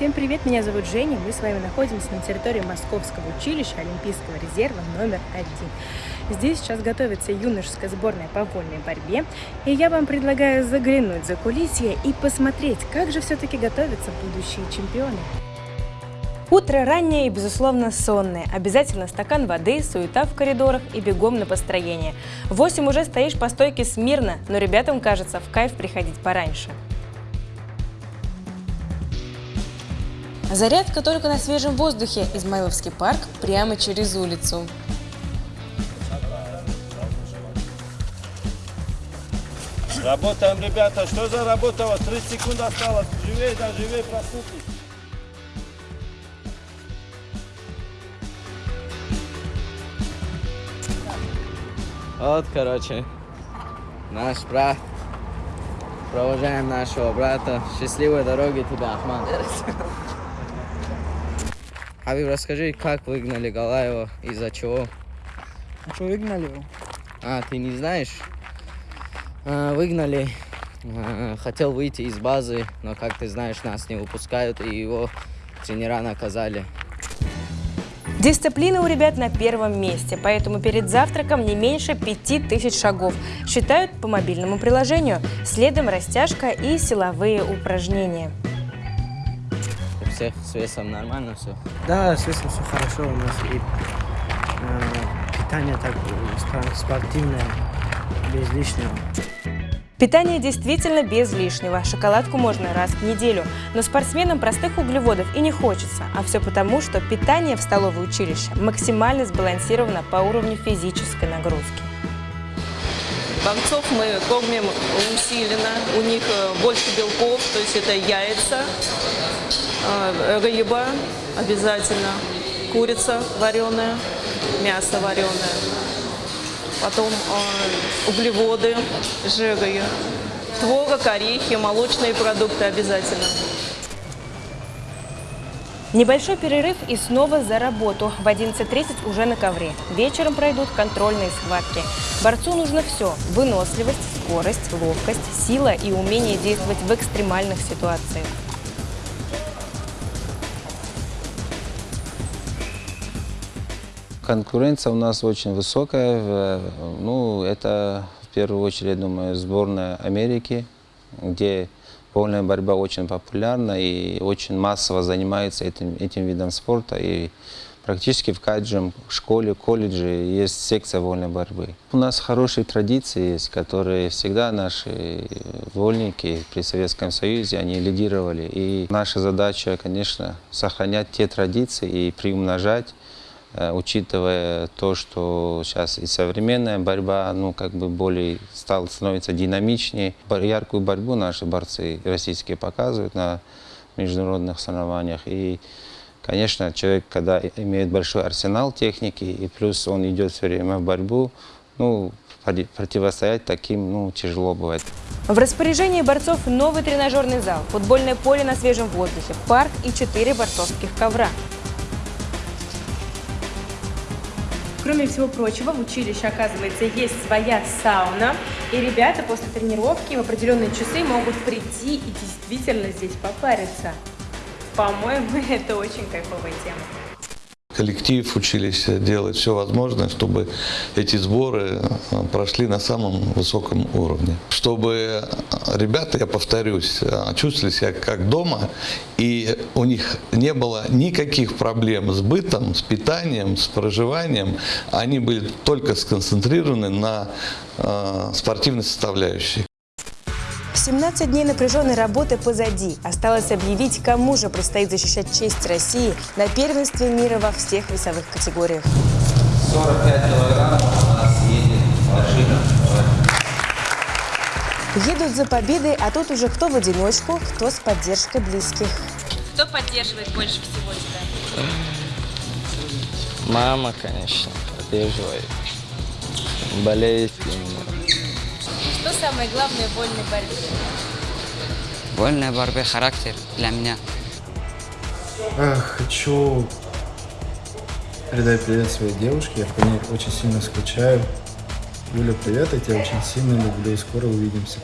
Всем привет, меня зовут Женя, мы с вами находимся на территории Московского училища Олимпийского резерва номер один. Здесь сейчас готовится юношеская сборная по вольной борьбе, и я вам предлагаю заглянуть за кулисье и посмотреть, как же все-таки готовятся будущие чемпионы. Утро раннее и, безусловно, сонное. Обязательно стакан воды, суета в коридорах и бегом на построение. В 8 уже стоишь по стойке смирно, но ребятам кажется в кайф приходить пораньше. Зарядка только на свежем воздухе. Измайловский парк прямо через улицу. Работаем, ребята. Что за работа? Вот 30 секунд осталось. Живее, да, живее, проснулись. Вот, короче, наш брат. Провожаем нашего брата. Счастливой дороги тебе, Ахман. Хабиб, расскажи, как выгнали Галаева, из-за чего? А что выгнали его? А, ты не знаешь? А, выгнали. А, хотел выйти из базы, но, как ты знаешь, нас не выпускают, и его тренера наказали. Дисциплина у ребят на первом месте, поэтому перед завтраком не меньше 5000 шагов. Считают по мобильному приложению. Следом растяжка и силовые упражнения. Всех с весом нормально все? Да, с весом все хорошо у нас. И э, питание так э, спортивное, без лишнего. Питание действительно без лишнего. Шоколадку можно раз в неделю. Но спортсменам простых углеводов и не хочется. А все потому, что питание в столовой училище максимально сбалансировано по уровню физической нагрузки. Бойцов мы кормим усиленно, у них э, больше белков, то есть это яйца, рыба обязательно, курица вареная, мясо вареное потом э, углеводы, жиры, творог, орехи, молочные продукты обязательно. Небольшой перерыв и снова за работу. В 11.30 уже на ковре. Вечером пройдут контрольные схватки. Борцу нужно все – выносливость, скорость, ловкость, сила и умение действовать в экстремальных ситуациях. Конкуренция у нас очень высокая. Ну, это в первую очередь, думаю, сборная Америки, где вольная борьба очень популярна и очень массово занимается этим, этим видом спорта. И практически в каждом школе, колледже есть секция вольной борьбы. У нас хорошие традиции есть, которые всегда наши вольники при Советском Союзе, они лидировали. И наша задача, конечно, сохранять те традиции и приумножать учитывая то, что сейчас и современная борьба, ну, как бы более стал становиться динамичнее. Яркую борьбу наши борцы российские показывают на международных соревнованиях. И, конечно, человек, когда имеет большой арсенал техники, и плюс он идет все время в борьбу, ну, противостоять таким, ну, тяжело бывает. В распоряжении борцов новый тренажерный зал, футбольное поле на свежем воздухе, парк и четыре борцовских ковра. Кроме всего прочего, в училище, оказывается, есть своя сауна, и ребята после тренировки в определенные часы могут прийти и действительно здесь попариться. По-моему, это очень кайфовая тема коллектив училища делает все возможное, чтобы эти сборы э, прошли на самом высоком уровне. Чтобы ребята, я повторюсь, э, чувствовали себя как дома, и у них не было никаких проблем с бытом, с питанием, с проживанием. Они были только сконцентрированы на э, спортивной составляющей. 17 дней напряженной работы позади. Осталось объявить, кому же предстоит защищать честь России на первенстве мира во всех весовых категориях. 45 килограмм у нас едет машина. Едут за победой, а тут уже кто в одиночку, кто с поддержкой близких. Кто поддерживает больше всего тебя? Мама, конечно, поддерживает. Болеет именно. Самое главное в вольной борьбе? Вольная борьба – характер для меня. Хочу передать привет своей девушке. Я по ней очень сильно скучаю. Юля, привет, я тебя очень сильно люблю. Скоро увидимся.